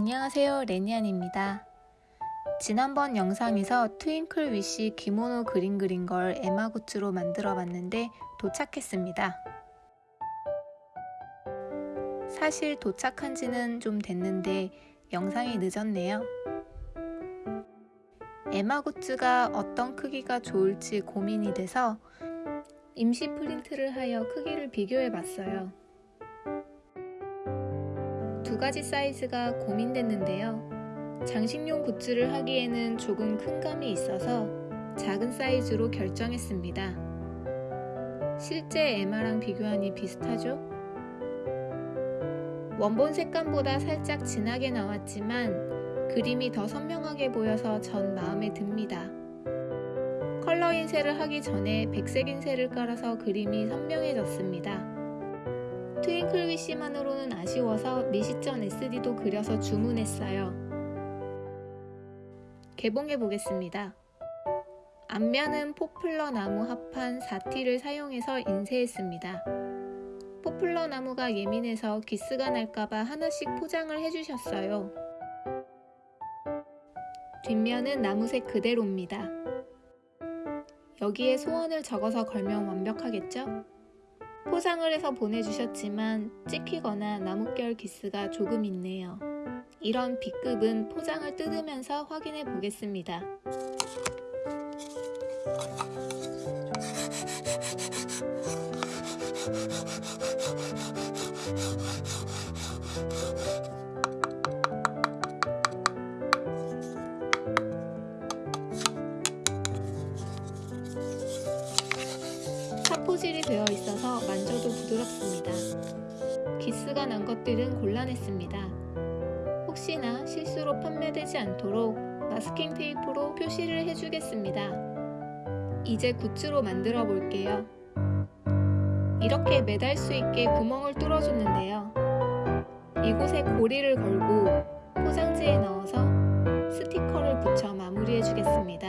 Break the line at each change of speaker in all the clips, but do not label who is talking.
안녕하세요 레니안입니다. 지난번 영상에서 트윙클 위시 기모노 그림 그린 걸 에마굿즈로 만들어 봤는데 도착했습니다. 사실 도착한 지는 좀 됐는데 영상이 늦었네요. 에마굿즈가 어떤 크기가 좋을지 고민이 돼서 임시 프린트를 하여 크기를 비교해 봤어요. 두 가지 사이즈가 고민됐는데요. 장식용 굿즈를 하기에는 조금 큰 감이 있어서 작은 사이즈로 결정했습니다. 실제 에마랑 비교하니 비슷하죠? 원본 색감보다 살짝 진하게 나왔지만 그림이 더 선명하게 보여서 전 마음에 듭니다. 컬러 인쇄를 하기 전에 백색 인쇄를 깔아서 그림이 선명해졌습니다. 트윙클 위시만으로는 아쉬워서 미시전 SD도 그려서 주문했어요. 개봉해 보겠습니다. 앞면은 포플러 나무 합판 4T를 사용해서 인쇄했습니다. 포플러 나무가 예민해서 기스가 날까봐 하나씩 포장을 해주셨어요. 뒷면은 나무색 그대로입니다. 여기에 소원을 적어서 걸면 완벽하겠죠? 포장을 해서 보내주셨지만 찍히거나 나뭇결 기스가 조금 있네요. 이런 B급은 포장을 뜯으면서 확인해 보겠습니다. 않도록 마스킹 테이프로 표시를 해주겠습니다. 이제 굿즈로 만들어 볼게요. 이렇게 매달 수 있게 구멍을 뚫어줬는데요. 이곳에 고리를 걸고 포장지에 넣어서 스티커를 붙여 마무리해 주겠습니다.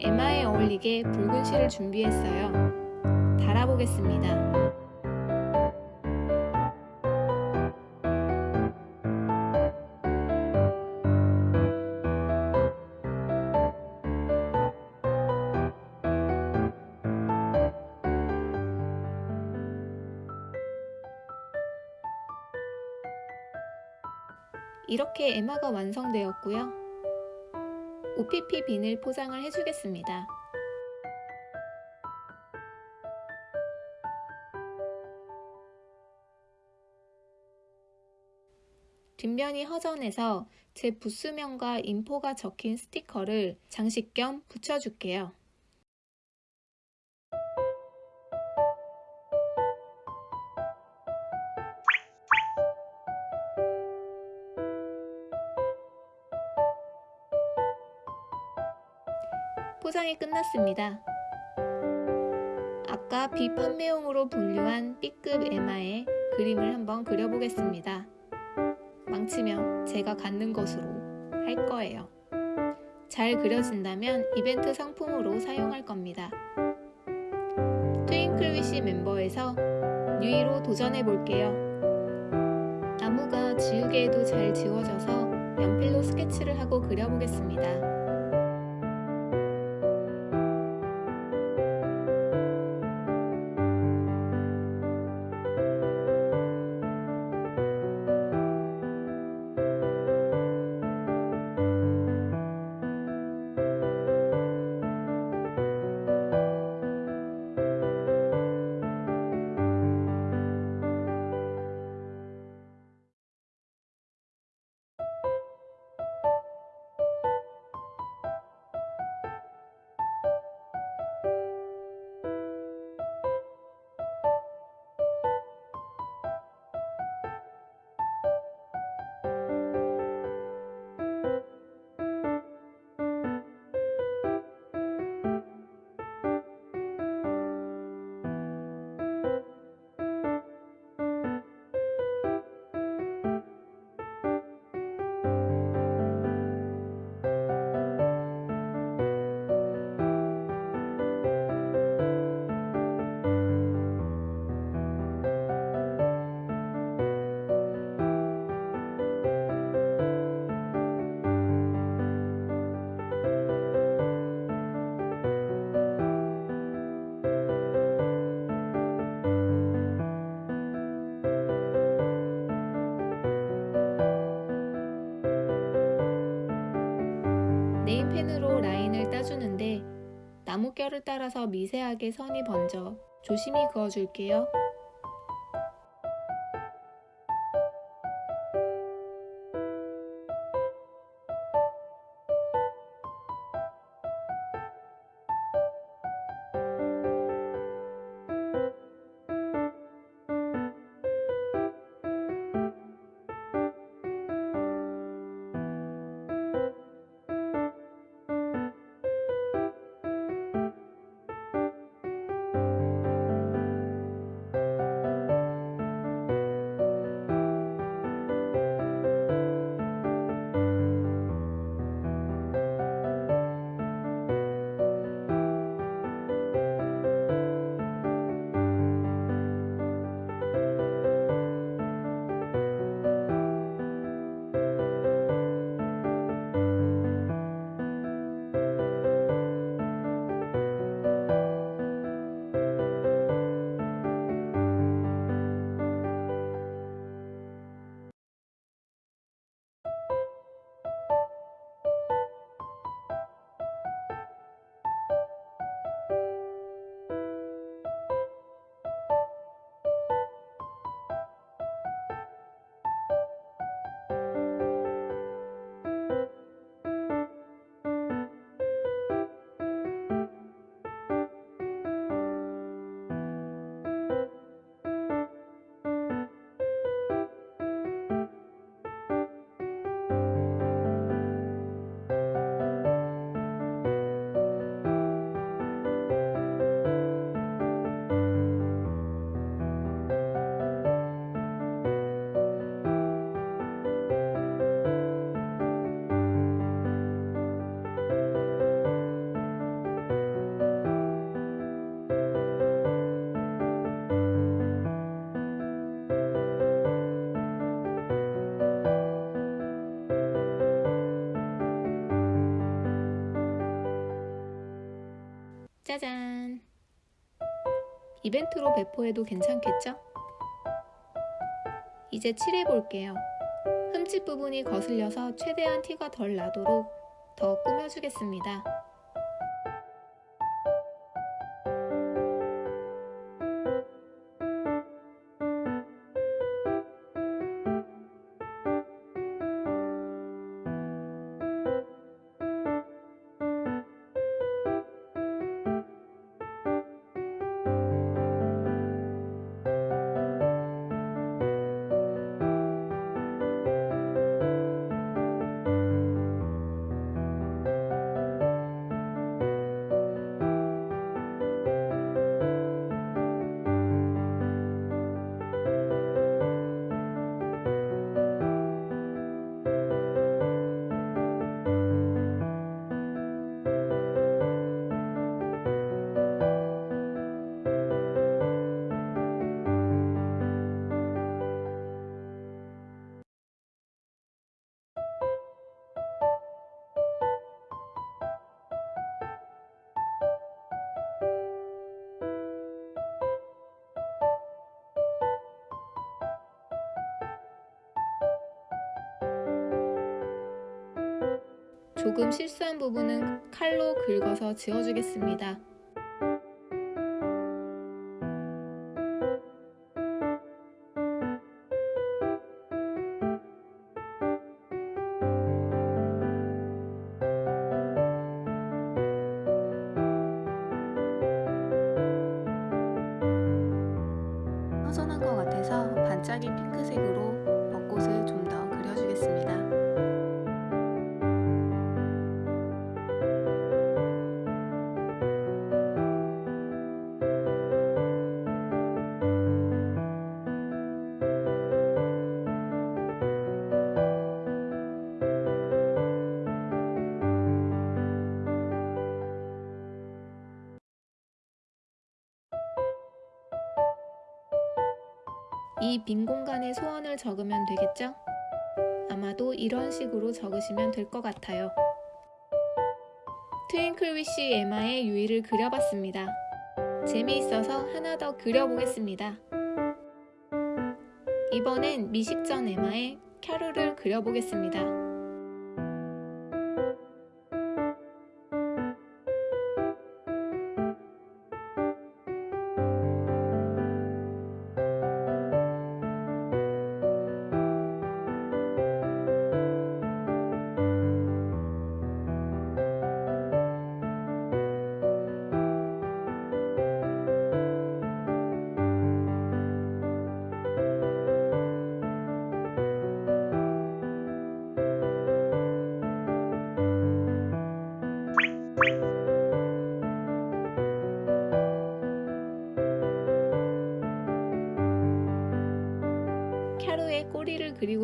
에마에 어울리게 붉은 실을 준비했어요. 달아보겠습니다. 이렇게 에마가 완성되었고요. OPP 비닐 포장을 해주겠습니다. 뒷면이 허전해서 제 부스명과 인포가 적힌 스티커를 장식 겸 붙여줄게요. 포장이 끝났습니다. 아까 비판매용으로 분류한 B급 에마의 그림을 한번 그려보겠습니다. 망치면 제가 갖는 것으로 할 거예요. 잘 그려진다면 이벤트 상품으로 사용할 겁니다. 트윙클위시 멤버에서 뉴이로 도전해 볼게요. 나무가 지우개에도 잘 지워져서 연필로 스케치를 하고 그려보겠습니다. 결을 따라서 미세하게 선이 번져 조심히 그어줄게요. 짜잔! 이벤트로 배포해도 괜찮겠죠? 이제 칠해볼게요. 흠집 부분이 거슬려서 최대한 티가 덜 나도록 더 꾸며주겠습니다. 조금 실수한 부분은 칼로 긁어서 지워주겠습니다. 이 빈 공간에 소원을 적으면 되겠죠? 아마도 이런 식으로 적으시면 될 것 같아요. 트윙클위시 에마의 유의를 그려봤습니다. 재미있어서 하나 더 그려보겠습니다. 이번엔 미식전 에마의 캐롤을 그려보겠습니다.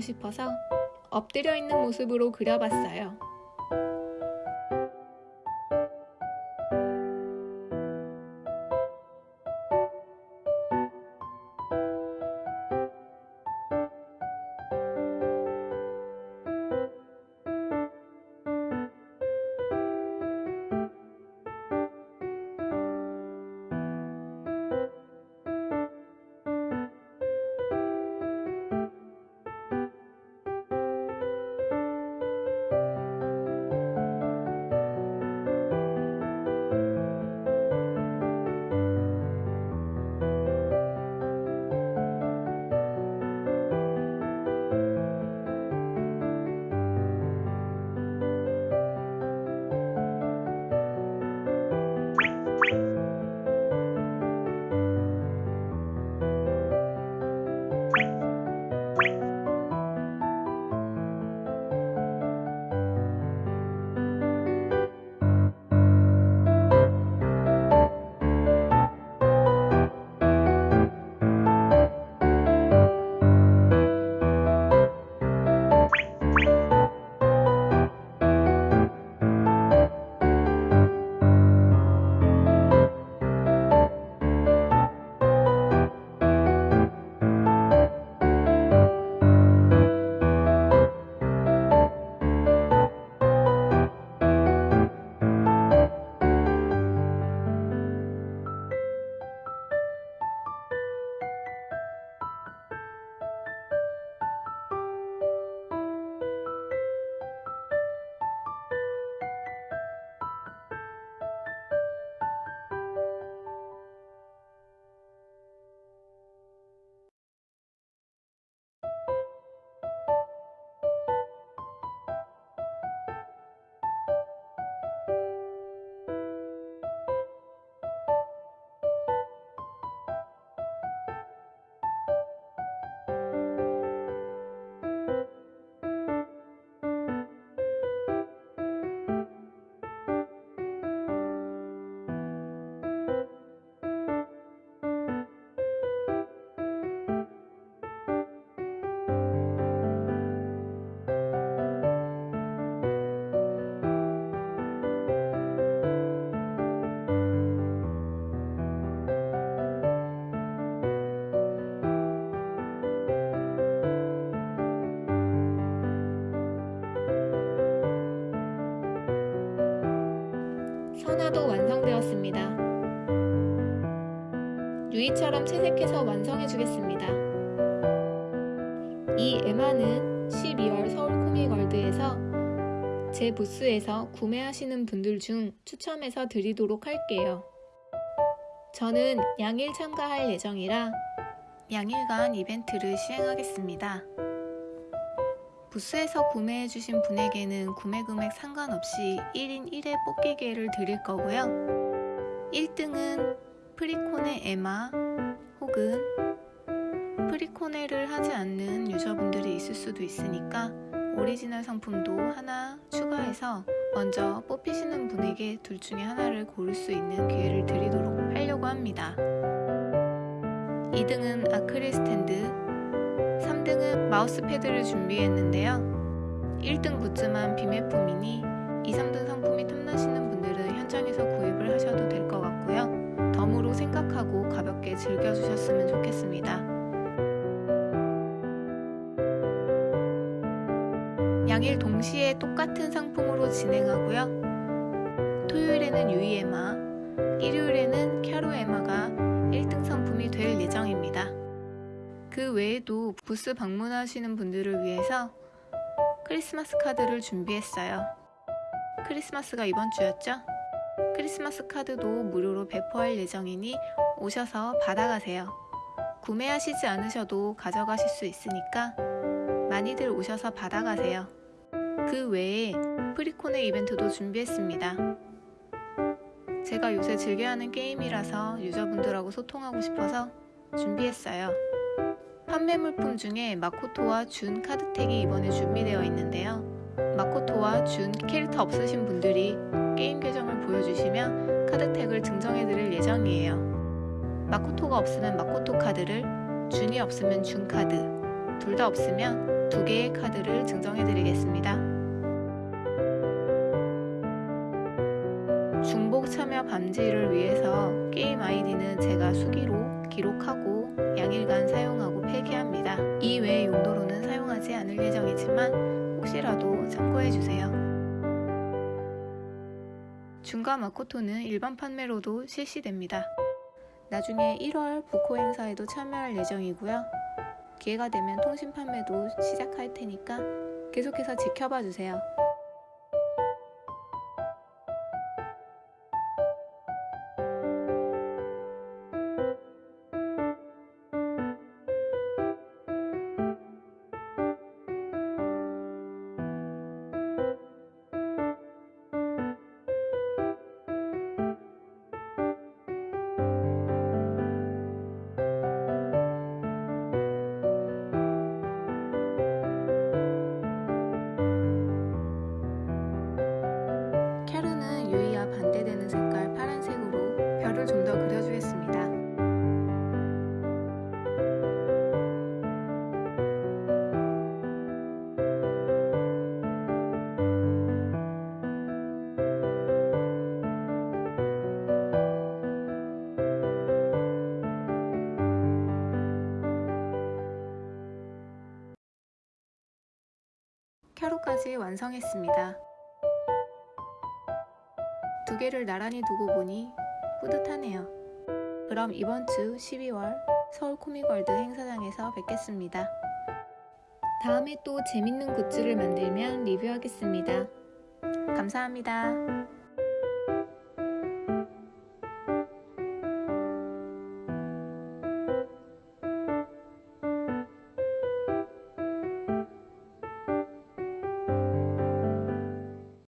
싶어서 엎드려 있는 모습으로 그려봤어요. 처럼 채색해서 완성해 주겠습니다. 이 에마는 12월 서울 코미걸드에서 제 부스에서 구매하시는 분들 중 추첨해서 드리도록 할게요. 저는 양일 참가할 예정이라 양일간 이벤트를 시행하겠습니다. 부스에서 구매해주신 분에게는 구매 금액 상관없이 1인 1회 뽑기 기회를 드릴 거고요. 1등은 프리코네 에마 혹은 프리코네를 하지 않는 유저분들이 있을 수도 있으니까 오리지널 상품도 하나 추가해서 먼저 뽑히시는 분에게 둘 중에 하나를 고를 수 있는 기회를 드리도록 하려고 합니다. 2등은 아크릴 스탠드, 3등은 마우스 패드를 준비했는데요. 1등 굿즈만 비매품이니 2, 3등 상품이 탐나시는 분들은 현장에서 구입을 하셔도 될 것 같고요. 덤으로 생각하고 가볍게 즐겨주셨으면 좋겠습니다. 양일 동시에 똑같은 상품으로 진행하고요. 토요일에는 유이에마, 일요일에는 캬로에마가 1등 상품이 될 예정입니다. 그 외에도 부스 방문하시는 분들을 위해서 크리스마스 카드를 준비했어요. 크리스마스가 이번 주였죠? 크리스마스 카드도 무료로 배포할 예정이니 오셔서 받아가세요. 구매하시지 않으셔도 가져가실 수 있으니까 많이들 오셔서 받아가세요. 그 외에 프리코네 이벤트도 준비했습니다. 제가 요새 즐겨하는 게임이라서 유저분들하고 소통하고 싶어서 준비했어요. 판매 물품 중에 마코토와 준 카드택이 이번에 준비되어 있는데요. 마코토와 준 캐릭터 없으신 분들이 게임 계정을 보여주시면 카드 택을 증정해 드릴 예정이에요. 마코토가 없으면 마코토 카드를, 준이 없으면 준 카드, 둘 다 없으면 두 개의 카드를 증정해 드리겠습니다. 중복 참여 방지를 위해서 게임 아이디는 제가 수기로 기록하고 양일간 사용하고 폐기합니다. 이 외의 용도로는 사용하지 않을 예정이지만 혹시라도 참고해 주세요. 중가 마코토는 일반 판매로도 실시됩니다. 나중에 1월 부코 행사에도 참여할 예정이고요. 기회가 되면 통신 판매도 시작할 테니까 계속해서 지켜봐 주세요. 캐로까지 완성했습니다. 두 개를 나란히 두고 보니 뿌듯하네요. 그럼 이번 주 12월 서울 코믹월드 행사장에서 뵙겠습니다. 다음에 또 재밌는 굿즈를 만들면 리뷰하겠습니다. 감사합니다.